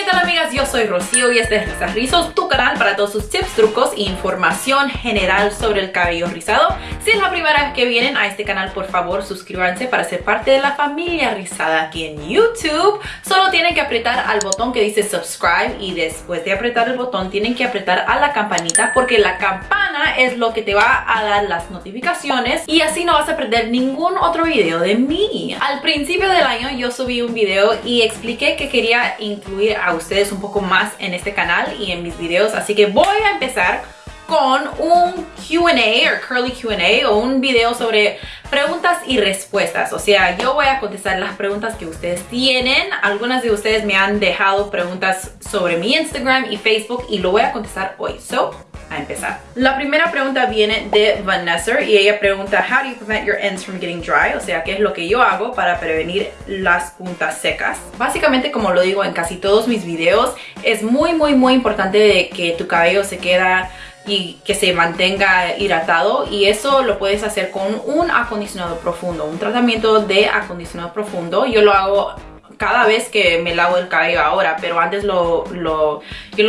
¿Qué tal amigas? Yo soy Rocío y este es Risas Rizos, tu canal para todos sus tips, trucos e información general sobre el cabello rizado. Si es la primera vez que vienen a este canal, por favor suscríbanse para ser parte de la familia rizada aquí en YouTube. Solo tienen que apretar al botón que dice subscribe y después de apretar el botón tienen que apretar a la campanita porque la campana es lo que te va a dar las notificaciones y así no vas a perder ningún otro video de mí. Al principio del año yo subí un video y expliqué que quería incluir a ustedes un poco más en este canal y en mis videos, así que voy a empezar con un Q&A o curly Q&A o un video sobre preguntas y respuestas. O sea, yo voy a contestar las preguntas que ustedes tienen. Algunas de ustedes me han dejado preguntas sobre mi Instagram y Facebook y lo voy a contestar hoy. So, a empezar. La primera pregunta viene de Vanessa y ella pregunta How do you prevent your ends from getting dry? O sea, ¿qué es lo que yo hago para prevenir las puntas secas? Básicamente, como lo digo en casi todos mis videos, es muy muy muy importante que tu cabello se queda y que se mantenga hidratado y eso lo puedes hacer con un acondicionador profundo, un tratamiento de acondicionador profundo. Yo lo hago cada vez que me lavo el cabello ahora, pero antes lo, lo,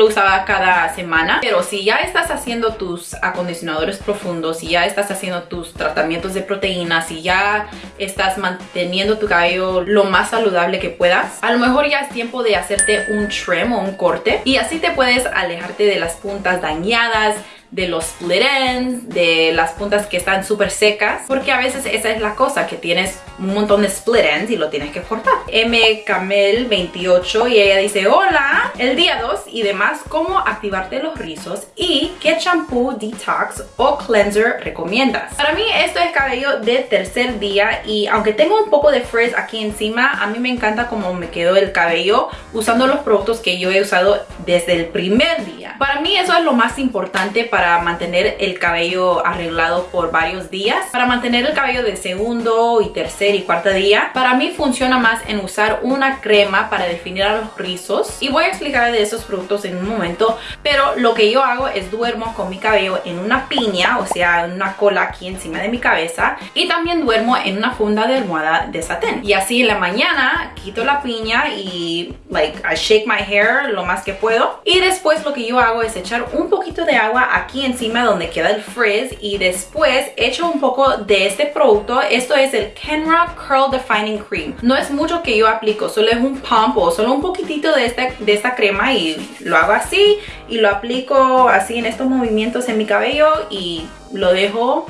usaba cada semana. Pero si ya estás haciendo tus acondicionadores profundos, si ya estás haciendo tus tratamientos de proteínas, si ya estás manteniendo tu cabello lo más saludable que puedas, a lo mejor ya es tiempo de hacerte un trim o un corte y así te puedes alejarte de las puntas dañadas, de los split ends, de las puntas que están súper secas, porque a veces esa es la cosa, que tienes un montón de split ends y lo tienes que cortar. M. Camel 28 y ella dice, hola, el día 2 y demás, cómo activarte los rizos y qué champú, detox o cleanser recomiendas. Para mí esto es cabello de tercer día y aunque tengo un poco de frizz aquí encima, a mí me encanta cómo me quedó el cabello usando los productos que yo he usado desde el primer día. Para mí eso es lo más importante para mantener el cabello arreglado por varios días. Para mantener el cabello de segundo y tercer y cuarto día, para mí funciona más en usar una crema para definir a los rizos. Y voy a explicar de esos productos en un momento, pero lo que yo hago es duermo con mi cabello en una piña, o sea, en una cola aquí encima de mi cabeza. Y también duermo en una funda de almohada de satén. Y así en la mañana quito la piña y, like, I shake my hair lo más que puedo. Y después lo que yo hago es echar un poquito de agua aquí aquí encima donde queda el frizz y después echo un poco de este producto. Esto es el Kenra Curl Defining Cream. No es mucho que yo aplico, solo es un pump o solo un poquitito de esta, de esta crema y lo hago así y lo aplico así en estos movimientos en mi cabello y lo dejo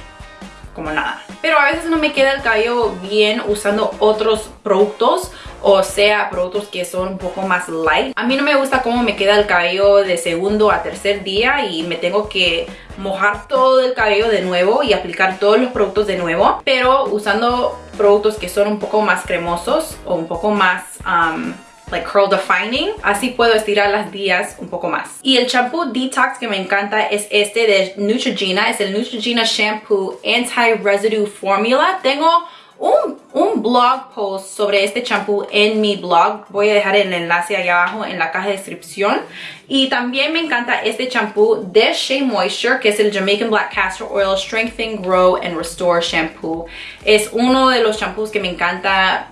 como nada. Pero a veces no me queda el cabello bien usando otros productos o sea productos que son un poco más light. A mí no me gusta cómo me queda el cabello de segundo a tercer día y me tengo que mojar todo el cabello de nuevo y aplicar todos los productos de nuevo. Pero usando productos que son un poco más cremosos o un poco más... Um, like curl defining. Así puedo estirar las días un poco más. Y el shampoo detox que me encanta es este de Neutrogena. Es el Neutrogena Shampoo Anti-Residue Formula. Tengo un, un, blog post sobre este champú en mi blog. Voy a dejar el enlace allá abajo en la caja de descripción. Y también me encanta este champú de Shea Moisture, que es el Jamaican Black Castor Oil Strengthen, Grow and Restore Shampoo. Es uno de los champús que me encanta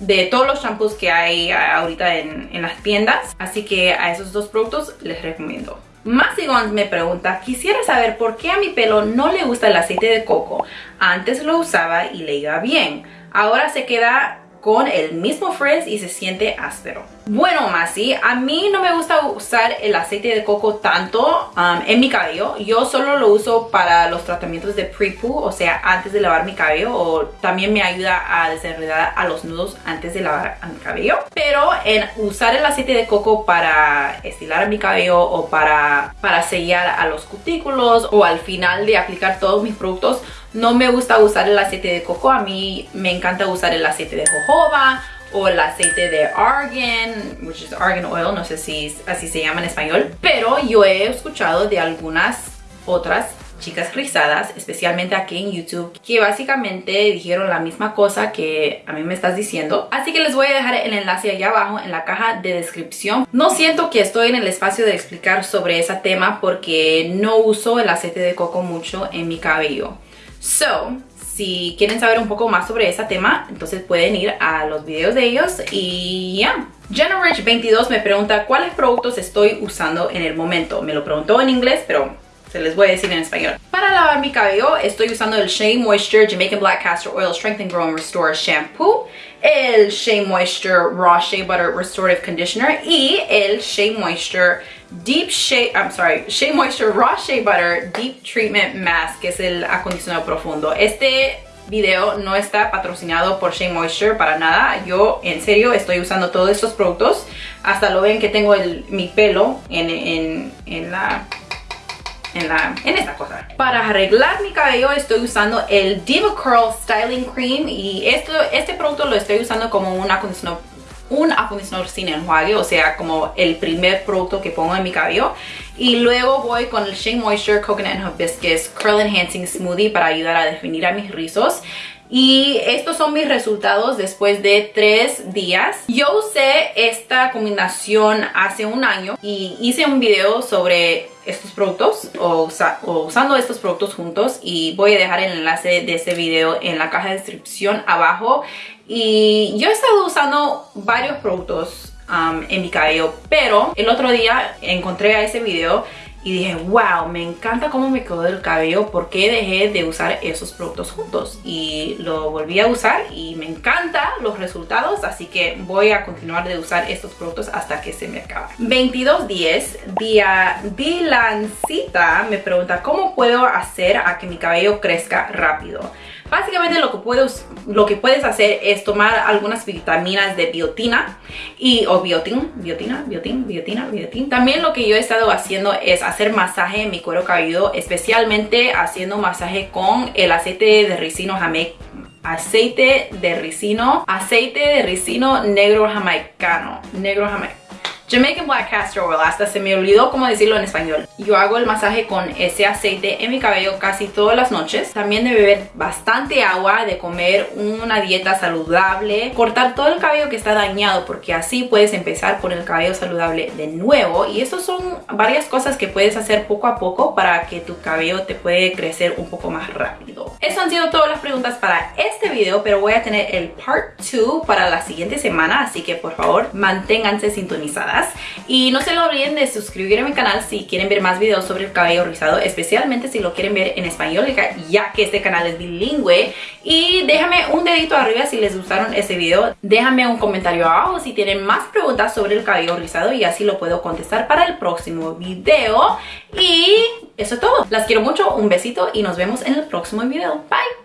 de todos los shampoos que hay ahorita en, en, las tiendas. Así que a esos dos productos les recomiendo. Masigons me pregunta, quisiera saber por qué a mi pelo no le gusta el aceite de coco. Antes lo usaba y le iba bien. Ahora se queda con el mismo frizz y se siente áspero. Bueno, Masi, a mí no me gusta usar el aceite de coco tanto um, en mi cabello. Yo solo lo uso para los tratamientos de pre-poo, o sea, antes de lavar mi cabello. O también me ayuda a desenredar a los nudos antes de lavar mi cabello. Pero en usar el aceite de coco para estilar mi cabello o para, para sellar a los cutículos o al final de aplicar todos mis productos, no me gusta usar el aceite de coco, a mí me encanta usar el aceite de jojoba o el aceite de argan, which is argan oil, no sé si así se llama en español. Pero yo he escuchado de algunas otras chicas rizadas, especialmente aquí en YouTube, que básicamente dijeron la misma cosa que a mí me estás diciendo. Así que les voy a dejar el enlace allá abajo en la caja de descripción. No siento que estoy en el espacio de explicar sobre ese tema porque no uso el aceite de coco mucho en mi cabello. So, si quieren saber un poco más sobre ese tema, entonces pueden ir a los videos de ellos y ya. Rich 22 me pregunta cuáles productos estoy usando en el momento. Me lo preguntó en inglés, pero se les voy a decir en español. Para lavar mi cabello estoy usando el Shea Moisture Jamaican Black Castor Oil Strength and Grow and Restore Shampoo, el Shea Moisture Raw Shea Butter Restorative Conditioner y el Shea Moisture Deep Shea, I'm sorry, Shea Moisture Raw Shea Butter Deep Treatment Mask, que es el acondicionado profundo. Este video no está patrocinado por Shea Moisture para nada. Yo en serio estoy usando todos estos productos. Hasta lo ven que tengo el, mi pelo en, en, en la en, esta cosa. Para arreglar mi cabello estoy usando el Diva Curl Styling Cream y esto, este producto lo estoy usando como un acondicionador un acondicionador sin enjuague, o sea, como el primer producto que pongo en mi cabello. Y luego voy con el Shea Moisture Coconut and Hibiscus Curl Enhancing Smoothie para ayudar a definir a mis rizos. Y estos son mis resultados después de tres días. Yo usé esta combinación hace un año y hice un video sobre estos productos o, usando estos productos juntos y voy a dejar el enlace de este video en la caja de descripción abajo. Y yo he estado usando varios productos um, en mi cabello, pero el otro día encontré a ese video y dije, wow, me encanta cómo me quedó el cabello, porque dejé de usar esos productos juntos? Y lo volví a usar y me encanta los resultados, así que voy a continuar de usar estos productos hasta que se me acabe. 2210, día Bilancita me pregunta, ¿cómo puedo hacer a que mi cabello crezca rápido? Básicamente lo que, puedes, lo que puedes hacer es tomar algunas vitaminas de biotina y, o biotin, biotina, biotin, biotina, biotin. También lo que yo he estado haciendo es hacer masaje en mi cuero cabelludo, especialmente haciendo masaje con el aceite de ricino jamaica aceite de ricino, aceite de ricino negro jamaicano, negro jamaicano Jamaican Black Castor Oil, hasta se me olvidó cómo decirlo en español. Yo hago el masaje con ese aceite en mi cabello casi todas las noches. También de beber bastante agua, de comer una dieta saludable, cortar todo el cabello que está dañado porque así puedes empezar con el cabello saludable de nuevo. Y estas son varias cosas que puedes hacer poco a poco para que tu cabello te puede crecer un poco más rápido. Eso han sido todas las preguntas para este video, pero voy a tener el part 2 para la siguiente semana, así que por favor manténganse sintonizadas. Y no se lo olviden de suscribir a mi canal si quieren ver más videos sobre el cabello rizado, especialmente si lo quieren ver en español, ya que este canal es bilingüe. Y déjame un dedito arriba si les gustaron este video. Déjame un comentario abajo si tienen más preguntas sobre el cabello rizado y así lo puedo contestar para el próximo video. Y eso es todo. Las quiero mucho, un besito y nos vemos en el próximo video. Bye.